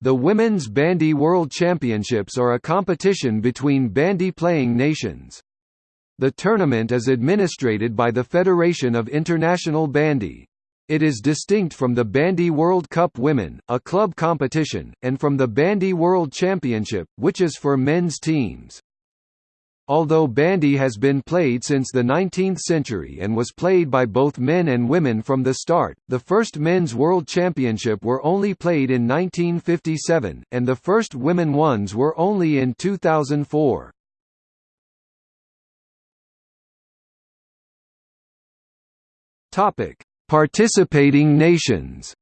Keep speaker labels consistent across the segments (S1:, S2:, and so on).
S1: The Women's Bandy World Championships are a competition between bandy-playing nations. The tournament is administrated by the Federation of International Bandy. It is distinct from the Bandy World Cup Women, a club competition, and from the Bandy World Championship, which is for men's teams. Although bandy has been played since the 19th century and was played by both men and women from the start, the first men's world championship were only played in 1957, and the first women ones were only in 2004. Participating nations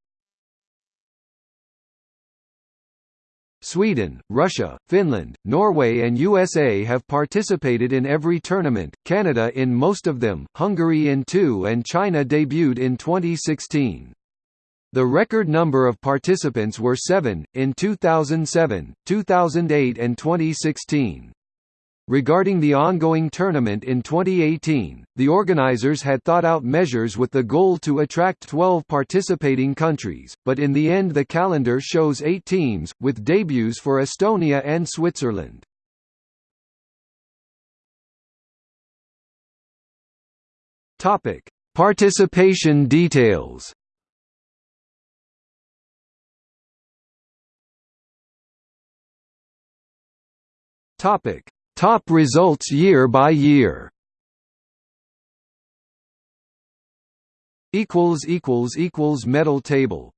S1: Sweden, Russia, Finland, Norway and USA have participated in every tournament, Canada in most of them, Hungary in two and China debuted in 2016. The record number of participants were seven, in 2007, 2008 and 2016. Regarding the ongoing tournament in 2018, the organizers had thought out measures with the goal to attract 12 participating countries, but in the end the calendar shows eight teams, with debuts for Estonia and Switzerland. Participation details Topic Top results year by year. Equals equals equals medal table.